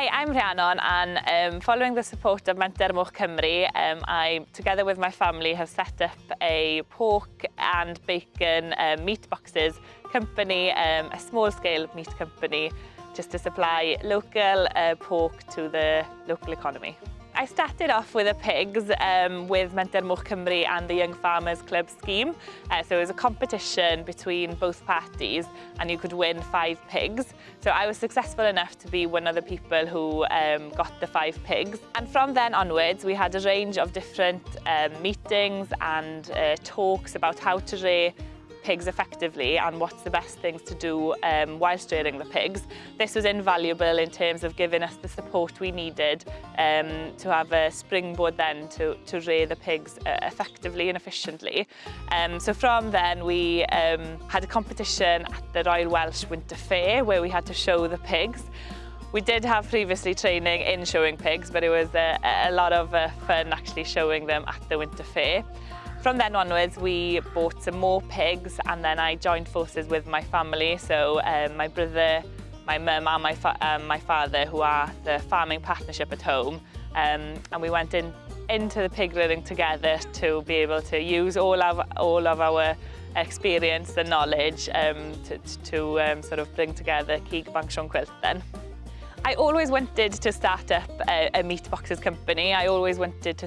Hi, I'm Rhiannon and um, following the support of Menter Moch Cymru, um, I, together with my family, have set up a pork and bacon um, meat boxes company, um, a small-scale meat company, just to supply local uh, pork to the local economy. I started off with the pigs um, with Menter Moch Cymru and the Young Farmers Club scheme. Uh, so it was a competition between both parties and you could win five pigs. So I was successful enough to be one of the people who um, got the five pigs. And from then onwards, we had a range of different um, meetings and uh, talks about how to raise pigs effectively and what's the best things to do um, whilst rearing the pigs. This was invaluable in terms of giving us the support we needed um, to have a springboard then to, to rear the pigs uh, effectively and efficiently. Um, so from then we um, had a competition at the Royal Welsh Winter Fair where we had to show the pigs. We did have previously training in showing pigs, but it was a, a lot of uh, fun actually showing them at the winter fair. From then onwards, we bought some more pigs and then I joined forces with my family. So um, my brother, my mum and my, fa um, my father, who are the farming partnership at home. Um, and we went in into the pig rearing together to be able to use all of, all of our experience and knowledge um, to, to um, sort of bring together Keeg Bank Sean Quilt then. I always wanted to start up a, a meat boxes company. I always wanted to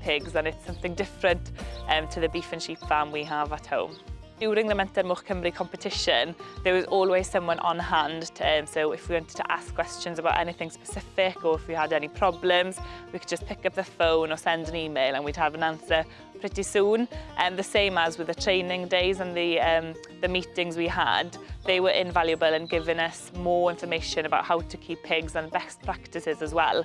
pigs and it's something different um, to the beef and sheep farm we have at home during the Mentor Moch Cymru competition, there was always someone on hand. To, um, so if we wanted to ask questions about anything specific or if we had any problems, we could just pick up the phone or send an email and we'd have an answer pretty soon. And the same as with the training days and the, um, the meetings we had, they were invaluable in giving us more information about how to keep pigs and best practices as well.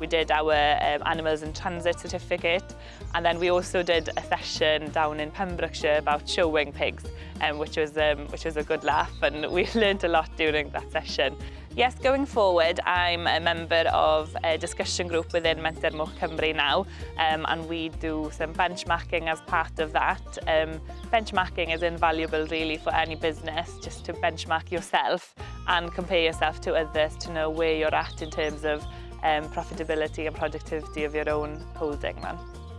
we did our um, Animals in Transit certificate and then we also did a session down in Pembrokeshire about showing pigs, um, which, was, um, which was a good laugh and we learned a lot during that session. Yes, going forward, I'm a member of a discussion group within Mentor Moch Cymru now, um, and we do some benchmarking as part of that. Um, benchmarking is invaluable really for any business, just to benchmark yourself and compare yourself to others to know where you're at in terms of um, profitability and productivity of your own holding man.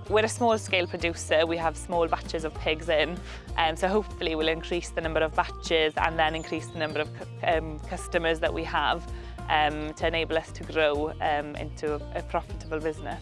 We're a small scale producer, we have small batches of pigs in, um, so hopefully we'll increase the number of batches and then increase the number of um, customers that we have um, to enable us to grow um, into a, a profitable business.